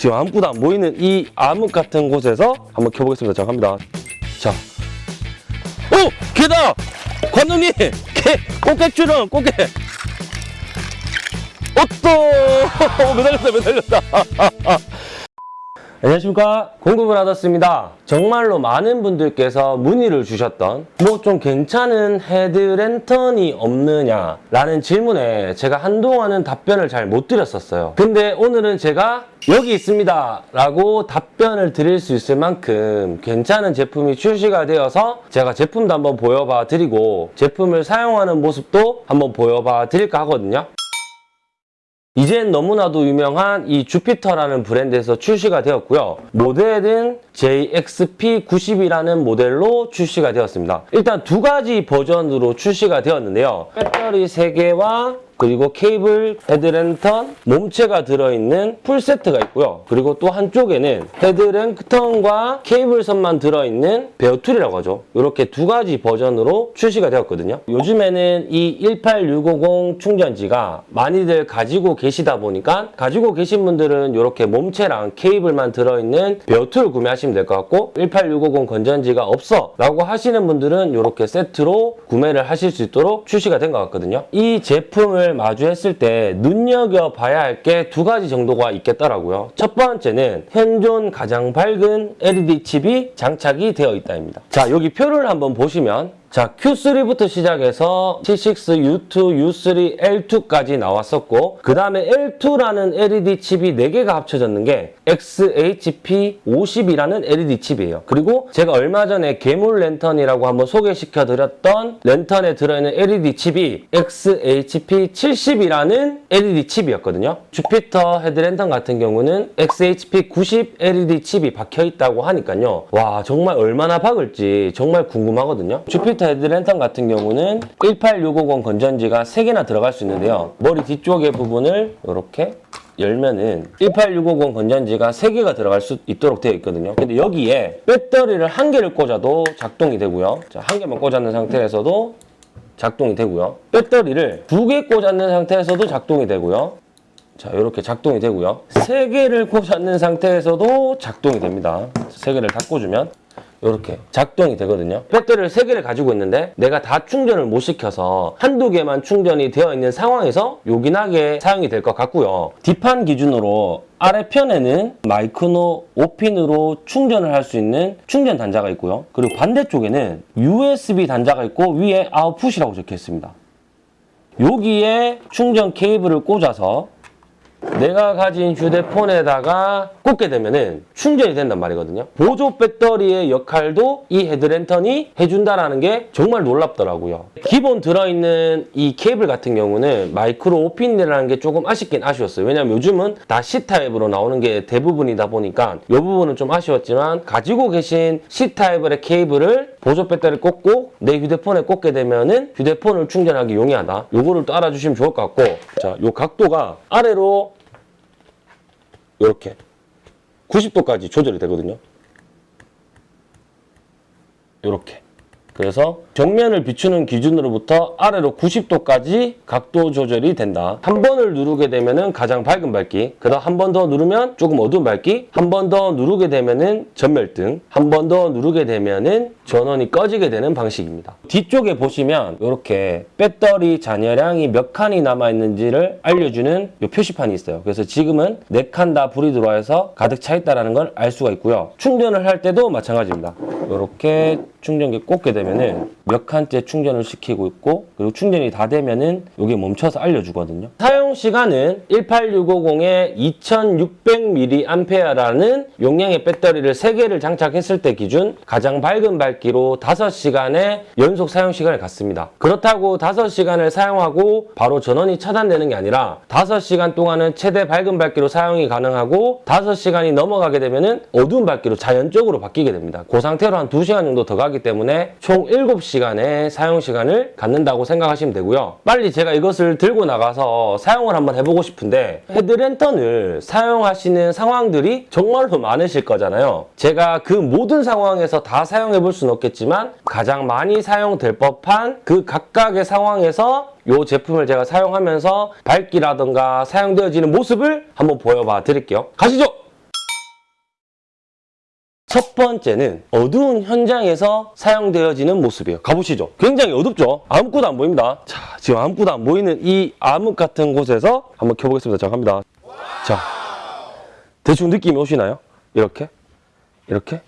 지금 아무것도 안 보이는 이 암흑 같은 곳에서 한번 켜보겠습니다. 자, 갑니다. 자. 오! 개다! 관장님! 개! 꽃게줄은 꽃게! 어떠! 매달렸다, 매달렸다. 안녕하십니까? 공구브라더스입니다. 정말로 많은 분들께서 문의를 주셨던 뭐 좀 괜찮은 헤드랜턴이 없느냐 라는 질문에 제가 한동안은 답변을 잘 못 드렸었어요. 근데 오늘은 제가 여기 있습니다 라고 답변을 드릴 수 있을 만큼 괜찮은 제품이 출시가 되어서 제가 제품도 한번 보여봐 드리고 제품을 사용하는 모습도 한번 보여봐 드릴까 하거든요 이젠 너무나도 유명한 이 주피터라는 브랜드에서 출시가 되었고요. 모델은 JXP90이라는 모델로 출시가 되었습니다. 일단 두 가지 버전으로 출시가 되었는데요. 배터리 3개와 그리고 케이블, 헤드랜턴, 몸체가 들어있는 풀세트가 있고요. 그리고 또 한쪽에는 헤드랜턴과 케이블선만 들어있는 bare tool이라고 하죠. 이렇게 두 가지 버전으로 출시가 되었거든요. 요즘에는 이 18650 충전지가 많이들 가지고 계시다 보니까 가지고 계신 분들은 이렇게 몸체랑 케이블만 들어있는 bare tool을 구매하시면 될 것 같고 18650 건전지가 없어 라고 하시는 분들은 이렇게 세트로 구매를 하실 수 있도록 출시가 된 것 같거든요. 이 제품을 마주했을 때 눈여겨봐야 할 게 두 가지 정도가 있겠더라고요. 첫 번째는 현존 가장 밝은 LED 칩이 장착이 되어 있다입니다. 자 여기 표를 한번 보시면 자, Q3부터 시작해서 T6, U2, U3, L2까지 나왔었고 그 다음에 L2라는 LED 칩이 4개가 합쳐졌는 게 XHP50이라는 LED 칩이에요. 그리고 제가 얼마 전에 괴물 랜턴이라고 한번 소개시켜드렸던 랜턴에 들어있는 LED 칩이 XHP70이라는 LED 칩이었거든요. 주피터 헤드랜턴 같은 경우는 XHP90 LED 칩이 박혀있다고 하니까요. 와 정말 얼마나 박을지 정말 궁금하거든요. 주피터 헤드랜턴 같은 경우는 18650 건전지가 3개나 들어갈 수 있는데요. 머리 뒤쪽의 부분을 이렇게 열면은 18650 건전지가 3개가 들어갈 수 있도록 되어 있거든요. 근데 여기에 배터리를 한 개를 꽂아도 작동이 되고요. 자, 한 개만 꽂았는 상태에서도 작동이 되고요. 배터리를 두 개 꽂았는 상태에서도 작동이 되고요. 자, 이렇게 작동이 되고요. 세 개를 꽂았는 상태에서도 작동이 됩니다. 세 개를 다 꽂으면 이렇게 작동이 되거든요. 배터리를 3개를 가지고 있는데 내가 다 충전을 못 시켜서 한두 개만 충전이 되어 있는 상황에서 요긴하게 사용이 될 것 같고요. 뒷판 기준으로 아래편에는 마이크노 5핀으로 충전을 할 수 있는 충전 단자가 있고요. 그리고 반대쪽에는 USB 단자가 있고 위에 아웃풋이라고 적혀 있습니다. 여기에 충전 케이블을 꽂아서 내가 가진 휴대폰에다가 꽂게 되면은 충전이 된단 말이거든요. 보조 배터리의 역할도 이 헤드랜턴이 해준다라는 게 정말 놀랍더라고요. 기본 들어있는 이 케이블 같은 경우는 마이크로 5핀이라는 게 조금 아쉽긴 아쉬웠어요. 왜냐면 요즘은 다 C타입으로 나오는 게 대부분이다 보니까 이 부분은 좀 아쉬웠지만 가지고 계신 C타입의 케이블을 보조 배터리 꽂고 내 휴대폰에 꽂게 되면은 휴대폰을 충전하기 용이하다. 요거를 또 알아주시면 좋을 것 같고 자, 요 각도가 아래로 이렇게 90도까지 조절이 되거든요. 이렇게. 그래서 정면을 비추는 기준으로부터 아래로 90도까지 각도 조절이 된다. 한 번을 누르게 되면 가장 밝은 밝기, 그 다음 한 번 더 누르면 조금 어두운 밝기, 한 번 더 누르게 되면 전멸등, 한 번 더 누르게 되면 전원이 꺼지게 되는 방식입니다. 뒤쪽에 보시면 이렇게 배터리 잔여량이 몇 칸이 남아있는지를 알려주는 이 표시판이 있어요. 그래서 지금은 4칸 다 불이 들어와서 가득 차 있다는 걸 알 수가 있고요. 충전을 할 때도 마찬가지입니다. 이렇게 충전기 꽂게 되면은 몇 칸째 충전을 시키고 있고 그리고 충전이 다 되면은 여기 멈춰서 알려주거든요. 사용 시간은 18650에 2600mAh라는 용량의 배터리를 3개를 장착했을 때 기준 가장 밝은 밝기로 5시간의 연속 사용 시간을 갖습니다. 그렇다고 5시간을 사용하고 바로 전원이 차단되는 게 아니라 5시간 동안은 최대 밝은 밝기로 사용이 가능하고 5시간이 넘어가게 되면은 어두운 밝기로 자연적으로 바뀌게 됩니다. 그 상태로 한 2시간 정도 더 가기 때문에 총 7시간 의 사용 시간을 갖는다고 생각하시면 되고요. 빨리 제가 이것을 들고 나가서 사용을 한번 해보고 싶은데 헤드랜턴을 사용하시는 상황들이 정말로 많으실 거잖아요. 제가 그 모든 상황에서 다 사용해 볼 수는 없겠지만 가장 많이 사용될 법한 그 각각의 상황에서 이 제품을 제가 사용하면서 밝기라든가 사용되어지는 모습을 한번 보여봐 드릴게요. 가시죠! 첫 번째는 어두운 현장에서 사용되어지는 모습이에요. 가보시죠. 굉장히 어둡죠? 아무것도 안 보입니다. 자, 지금 아무것도 안 보이는 이 암흑 같은 곳에서 한번 켜보겠습니다. 자, 갑니다. 자, 대충 느낌이 오시나요? 이렇게? 이렇게?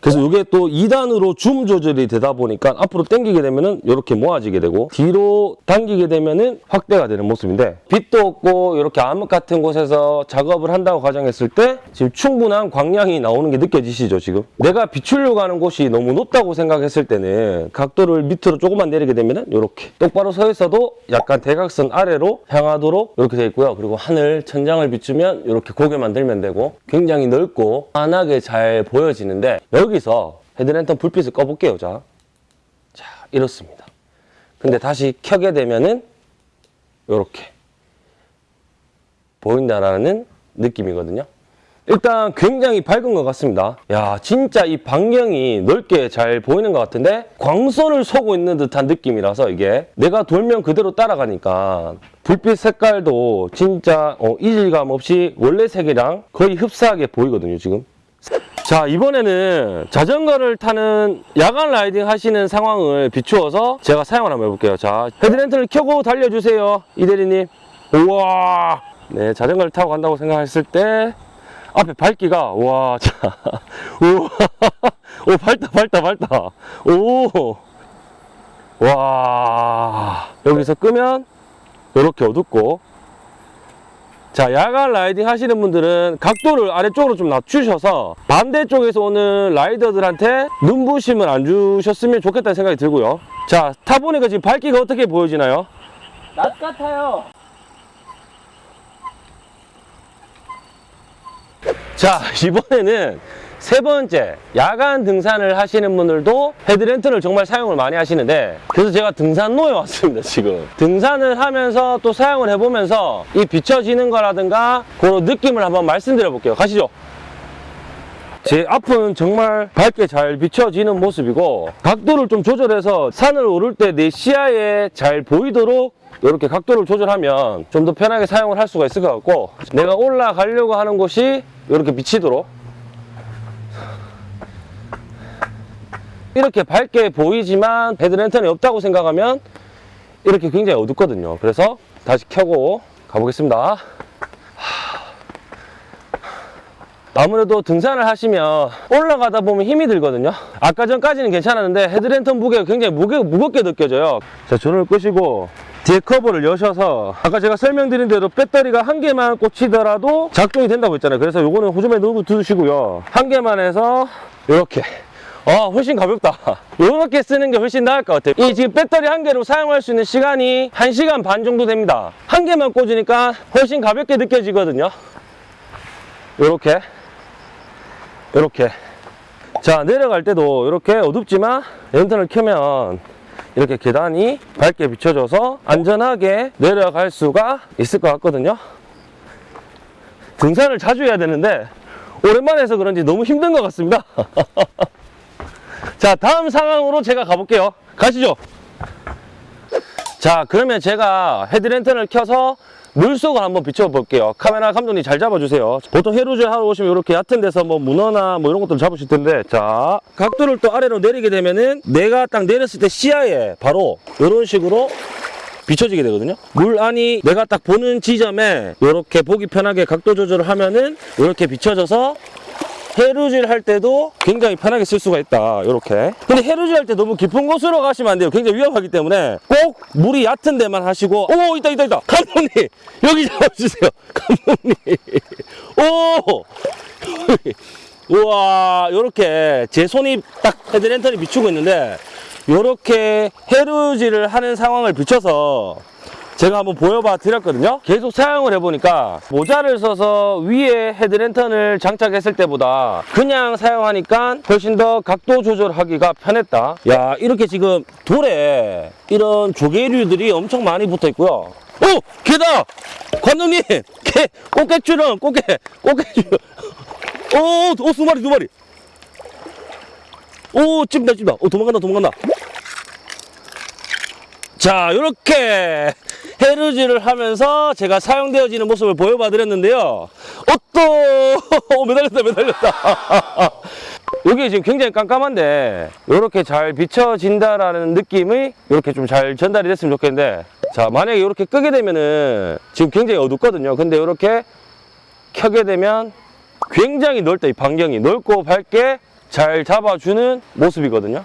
그래서 이게 또 2단으로 줌 조절이 되다 보니까 앞으로 당기게 되면은 이렇게 모아지게 되고 뒤로 당기게 되면은 확대가 되는 모습인데 빛도 없고 이렇게 암흑 같은 곳에서 작업을 한다고 가정했을 때 지금 충분한 광량이 나오는 게 느껴지시죠 지금? 내가 비추려고 하는 곳이 너무 높다고 생각했을 때는 각도를 밑으로 조금만 내리게 되면은 이렇게 똑바로 서 있어도 약간 대각선 아래로 향하도록 이렇게 되어 있고요. 그리고 하늘 천장을 비추면 이렇게 고개만 들면 되고 굉장히 넓고 환하게 잘 보여지는데 여기서 헤드랜턴 불빛을 꺼볼게요 자, 자 이렇습니다. 근데 다시 켜게 되면은 이렇게 보인다라는 느낌이거든요. 일단 굉장히 밝은 것 같습니다. 야 진짜 이 반경이 넓게 잘 보이는 것 같은데 광선을 쏘고 있는 듯한 느낌이라서 이게 내가 돌면 그대로 따라가니까 불빛 색깔도 진짜 어, 이질감 없이 원래 색이랑 거의 흡사하게 보이거든요 지금 자 이번에는 자전거를 타는 야간 라이딩 하시는 상황을 비추어서 제가 사용을 한번 해볼게요. 자 헤드랜턴을 켜고 달려주세요 이 대리님. 우와! 네 자전거를 타고 간다고 생각했을 때 앞에 밝기가 와 자, 우와. 오 밝다 밝다 밝다. 오와. 여기서 끄면 이렇게 어둡고 자 야간 라이딩 하시는 분들은 각도를 아래쪽으로 좀 낮추셔서 반대쪽에서 오는 라이더들한테 눈부심을 안 주셨으면 좋겠다는 생각이 들고요 자 타보니까 지금 밝기가 어떻게 보여지나요? 낮 같아요. 자 이번에는 세 번째 야간 등산을 하시는 분들도 헤드랜턴을 정말 사용을 많이 하시는데 그래서 제가 등산로에 왔습니다 지금. 등산을 하면서 또 사용을 해보면서 이 비춰지는 거라든가 그런 느낌을 한번 말씀드려 볼게요. 가시죠. 제 앞은 정말 밝게 잘 비춰지는 모습이고 각도를 좀 조절해서 산을 오를 때 내 시야에 잘 보이도록 이렇게 각도를 조절하면 좀 더 편하게 사용을 할 수가 있을 것 같고 내가 올라가려고 하는 곳이 이렇게 비치도록 이렇게 밝게 보이지만 헤드랜턴이 없다고 생각하면 이렇게 굉장히 어둡거든요. 그래서 다시 켜고 가보겠습니다. 아무래도 등산을 하시면 올라가다 보면 힘이 들거든요. 아까 전까지는 괜찮았는데 헤드랜턴 무게가 굉장히 무게, 무겁게 느껴져요. 자 전원을 끄시고 뒤에 커버를 여셔서 아까 제가 설명드린 대로 배터리가 한 개만 꽂히더라도 작동이 된다고 했잖아요. 그래서 요거는 호주머니에 넣고 두시고요. 한 개만 해서 이렇게 아 훨씬 가볍다. 이렇게 쓰는 게 훨씬 나을 것 같아요. 이 지금 배터리 한 개로 사용할 수 있는 시간이 1시간 반 정도 됩니다. 한 개만 꽂으니까 훨씬 가볍게 느껴지거든요. 이렇게. 이렇게. 자 내려갈 때도 이렇게 어둡지만 랜턴을 켜면 이렇게 계단이 밝게 비춰져서 안전하게 내려갈 수가 있을 것 같거든요. 등산을 자주 해야 되는데 오랜만에 해서 그런지 너무 힘든 것 같습니다 자 다음 상황으로 제가 가볼게요. 가시죠. 자 그러면 제가 헤드랜턴을 켜서 물속을 한번 비춰볼게요. 카메라 감독님 잘 잡아주세요. 보통 해루질 하러 오시면 이렇게 얕은 데서 뭐 문어나 뭐 이런 것들 잡으실 텐데 자 각도를 또 아래로 내리게 되면은 내가 딱 내렸을 때 시야에 바로 이런 식으로 비춰지게 되거든요. 물 안이 내가 딱 보는 지점에 이렇게 보기 편하게 각도 조절을 하면은 이렇게 비춰져서 해루질 할 때도 굉장히 편하게 쓸 수가 있다 이렇게. 근데 해루질 할 때 너무 깊은 곳으로 가시면 안 돼요. 굉장히 위험하기 때문에 꼭 물이 얕은 데만 하시고 오 있다 있다 있다. 감독님 여기 잡아주세요. 감독님. 오! 우와 요렇게 제 손이 딱 헤드랜턴이 비추고 있는데 요렇게 해루질을 하는 상황을 비춰서 제가 한번 보여봐 드렸거든요 계속 사용을 해보니까 모자를 써서 위에 헤드랜턴을 장착했을 때보다 그냥 사용하니까 훨씬 더 각도 조절하기가 편했다 야 이렇게 지금 돌에 이런 조개류들이 엄청 많이 붙어 있고요 오! 개다! 관장님! 개! 꽃게줄은 꽃게! 꽃게줄 오! 오! 두 마리 두 마리 오! 찝다 찝다 오 도망간다 도망간다 자 이렇게 헤르지를 하면서 제가 사용되어지는 모습을 보여봐 드렸는데요. 어또 매달렸다 매달렸다. 여기 지금 굉장히 깜깜한데 이렇게 잘 비춰진다라는 느낌이 이렇게 좀 잘 전달이 됐으면 좋겠는데 자 만약에 이렇게 끄게 되면은 지금 굉장히 어둡거든요. 근데 이렇게 켜게 되면 굉장히 넓다 이 반경이. 넓고 밝게 잘 잡아주는 모습이거든요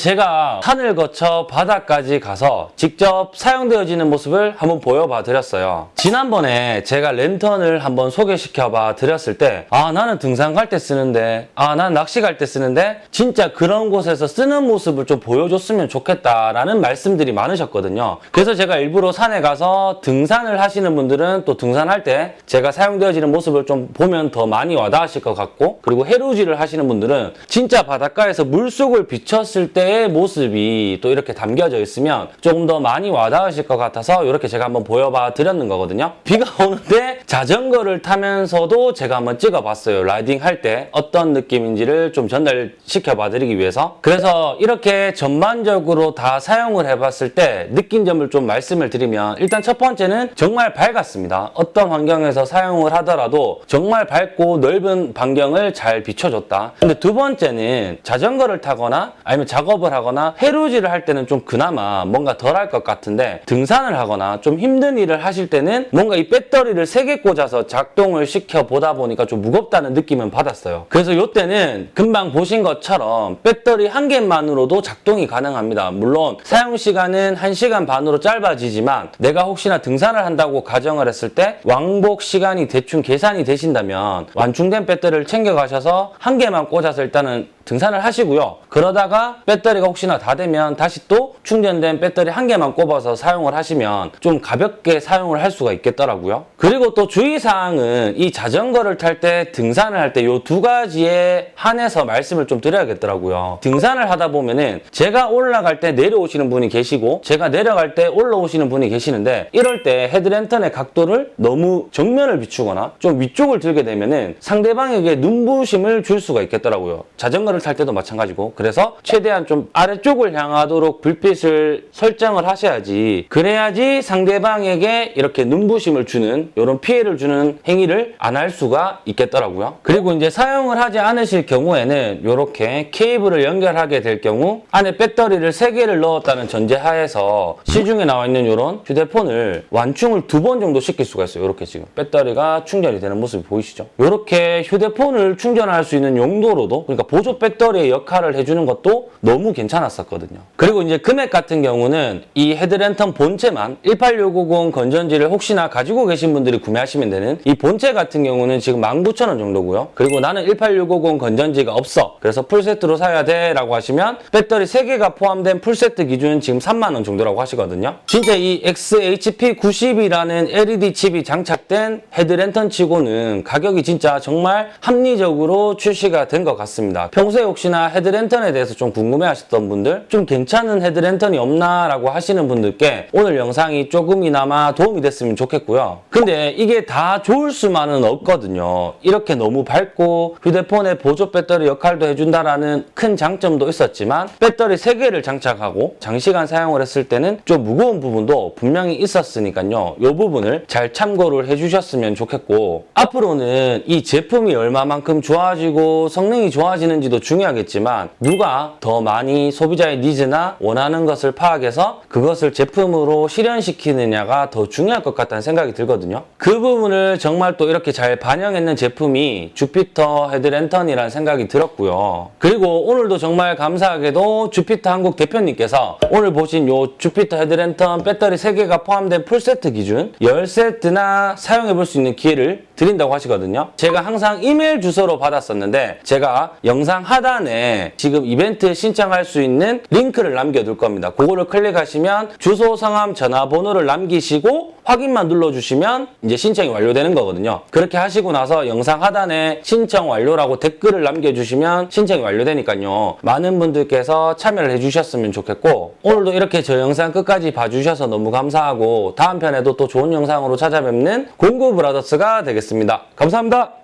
제가 산을 거쳐 바다까지 가서 직접 사용되어지는 모습을 한번 보여봐 드렸어요. 지난번에 제가 랜턴을 한번 소개시켜 봐 드렸을 때, 아, 나는 등산 갈 때 쓰는데, 아, 난 낚시 갈 때 쓰는데, 진짜 그런 곳에서 쓰는 모습을 좀 보여줬으면 좋겠다라는 말씀들이 많으셨거든요. 그래서 제가 일부러 산에 가서 등산을 하시는 분들은 또 등산할 때 제가 사용되어지는 모습을 좀 보면 더 많이 와닿으실 것 같고, 그리고 해루지를 하시는 분들은 진짜 바닷가에서 물속을 비쳤을 때의 모습이 또 이렇게 담겨져 있으면 조금 더 많이 와닿으실 것 같아서 이렇게 제가 한번 보여봐 드렸는 거거든요. 비가 오는데 자전거를 타면서도 제가 한번 찍어봤어요. 라이딩 할 때 어떤 느낌인지를 좀 전달시켜 봐 드리기 위해서. 그래서 이렇게 전반적으로 다 사용을 해봤을 때 느낀 점을 좀 말씀을 드리면 일단 첫 번째는 정말 밝았습니다. 어떤 환경에서 사용을 하더라도 정말 밝고 넓은 반경을 잘 비춰줬다. 근데 두 번째는 자전거를 타거나 아니면 작업 을 하거나 해루지를 할 때는 좀 그나마 뭔가 덜 할 것 같은데 등산을 하거나 좀 힘든 일을 하실 때는 뭔가 이 배터리를 세개 꽂아서 작동을 시켜 보다 보니까 좀 무겁다는 느낌은 받았어요. 그래서 이때는 금방 보신 것처럼 배터리 한 개만으로도 작동이 가능합니다. 물론 사용 시간은 1시간 반으로 짧아지지만 내가 혹시나 등산을 한다고 가정을 했을 때 왕복 시간이 대충 계산이 되신다면 완충된 배터리를 챙겨 가셔서 한 개만 꽂아서 일단은 등산을 하시고요. 그러다가 배터리 가 혹시나 다 되면 다시 또 충전된 배터리 한 개만 꼽아서 사용을 하시면 좀 가볍게 사용을 할 수가 있겠더라고요. 그리고 또 주의사항은 이 자전거를 탈 때 등산을 할 때 이 두 가지에 한해서 말씀을 좀 드려야겠더라고요. 등산을 하다 보면은 제가 올라갈 때 내려오시는 분이 계시고 제가 내려갈 때 올라오시는 분이 계시는데 이럴 때 헤드랜턴의 각도를 너무 정면을 비추거나 좀 위쪽을 들게 되면은 상대방에게 눈부심을 줄 수가 있겠더라고요. 자전거를 탈 때도 마찬가지고 그래서 최대한 좀 아래쪽을 향하도록 불빛을 설정을 하셔야지 그래야지 상대방에게 이렇게 눈부심을 주는 이런 피해를 주는 행위를 안 할 수가 있겠더라고요. 그리고 이제 사용을 하지 않으실 경우에는 이렇게 케이블을 연결하게 될 경우 안에 배터리를 3개를 넣었다는 전제하에서 시중에 나와 있는 이런 휴대폰을 완충을 두 번 정도 시킬 수가 있어요. 이렇게 지금 배터리가 충전이 되는 모습이 보이시죠? 이렇게 휴대폰을 충전할 수 있는 용도로도 그러니까 보조 배터리의 역할을 해주는 것도 너무 괜찮았었거든요. 그리고 이제 금액 같은 경우는 이 헤드랜턴 본체만 18650 건전지를 혹시나 가지고 계신 분들이 구매하시면 되는 이 본체 같은 경우는 지금 19,000원 정도고요. 그리고 나는 18650 건전지가 없어. 그래서 풀세트로 사야 돼 라고 하시면 배터리 3개가 포함된 풀세트 기준 지금 3만 원 정도라고 하시거든요. 진짜 이 XHP90이라는 LED 칩이 장착된 헤드랜턴 치고는 가격이 진짜 정말 합리적으로 출시가 된 것 같습니다. 평소에 혹시나 헤드랜턴에 대해서 좀 궁금해 하셨던 분들 좀 괜찮은 헤드랜턴이 없나 라고 하시는 분들께 오늘 영상이 조금이나마 도움이 됐으면 좋겠고요. 근데 이게 다 좋을 수만은 없거든요. 이렇게 너무 밝고 휴대폰의 보조 배터리 역할도 해준다라는 큰 장점도 있었지만 배터리 3개를 장착하고 장시간 사용을 했을 때는 좀 무거운 부분도 분명히 있었으니까요. 이 부분을 잘 참고를 해주셨으면 좋겠고 앞으로는 이 제품이 얼마만큼 좋아지고 성능이 좋아지는지도 중요하겠지만 누가 더 많이 소비자의 니즈나 원하는 것을 파악해서 그것을 제품으로 실현시키느냐가 더 중요할 것 같다는 생각이 들거든요. 그 부분을 정말 또 이렇게 잘 반영했는 제품이 주피터 헤드랜턴이라는 생각이 들었고요. 그리고 오늘도 정말 감사하게도 주피터 한국 대표님께서 오늘 보신 요 주피터 헤드랜턴 배터리 3개가 포함된 풀세트 기준 10세트나 사용해 볼 수 있는 기회를 드린다고 하시거든요. 제가 항상 이메일 주소로 받았었는데 제가 영상 하단에 지금 이벤트 신청 할 수 있는 링크를 남겨둘 겁니다. 그거를 클릭하시면 주소, 성함, 전화번호를 남기시고 확인만 눌러주시면 이제 신청이 완료되는 거거든요. 그렇게 하시고 나서 영상 하단에 신청 완료라고 댓글을 남겨주시면 신청이 완료되니까요. 많은 분들께서 참여를 해주셨으면 좋겠고 오늘도 이렇게 저 영상 끝까지 봐주셔서 너무 감사하고 다음 편에도 또 좋은 영상으로 찾아뵙는 공구 브라더스가 되겠습니다. 감사합니다.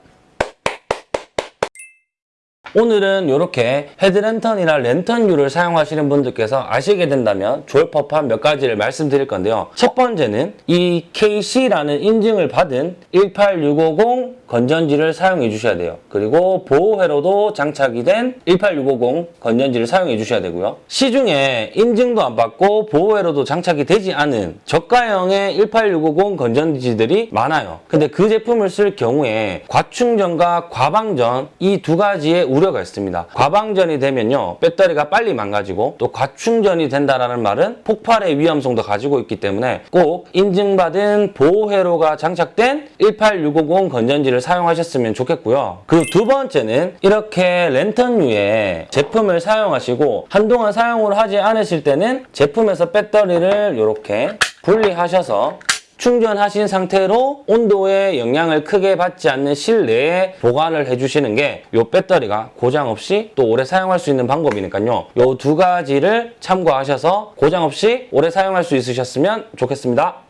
오늘은 이렇게 헤드랜턴이나 랜턴유를 사용하시는 분들께서 아시게 된다면 좋을 법한 몇 가지를 말씀드릴 건데요. 첫 번째는 이 KC라는 인증을 받은 18650 건전지를 사용해 주셔야 돼요. 그리고 보호회로도 장착이 된 18650 건전지를 사용해 주셔야 되고요. 시중에 인증도 안 받고 보호회로도 장착이 되지 않은 저가형의 18650 건전지들이 많아요. 근데 그 제품을 쓸 경우에 과충전과 과방전 이 두 가지의 우려가 있습니다. 과방전이 되면요. 배터리가 빨리 망가지고 또 과충전이 된다라는 말은 폭발의 위험성도 가지고 있기 때문에 꼭 인증받은 보호회로가 장착된 18650 건전지를 사용하셨으면 좋겠고요. 그리고 두 번째는 이렇게 랜턴유의 제품을 사용하시고 한동안 사용을 하지 않으실 때는 제품에서 배터리를 이렇게 분리하셔서 충전하신 상태로 온도에 영향을 크게 받지 않는 실내에 보관을 해주시는 게 이 배터리가 고장 없이 또 오래 사용할 수 있는 방법이니까요. 이 두 가지를 참고하셔서 고장 없이 오래 사용할 수 있으셨으면 좋겠습니다.